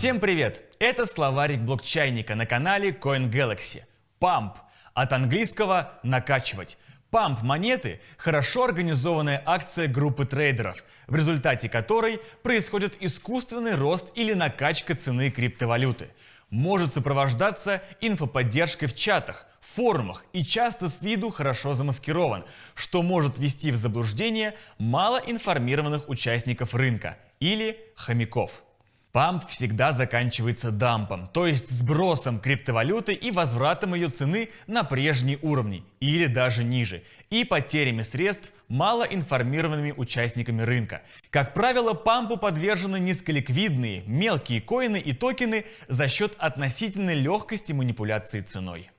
Всем привет! Это словарик блокчайника на канале CoinGalaxy. Pump от английского «накачивать». Памп монеты – хорошо организованная акция группы трейдеров, в результате которой происходит искусственный рост или накачка цены криптовалюты. Может сопровождаться инфоподдержкой в чатах, форумах и часто с виду хорошо замаскирован, что может ввести в заблуждение малоинформированных участников рынка или хомяков. Памп всегда заканчивается дампом, то есть сбросом криптовалюты и возвратом ее цены на прежние уровни или даже ниже, и потерями средств малоинформированными участниками рынка. Как правило, пампу подвержены низколиквидные, мелкие коины и токены за счет относительной легкости манипуляции ценой.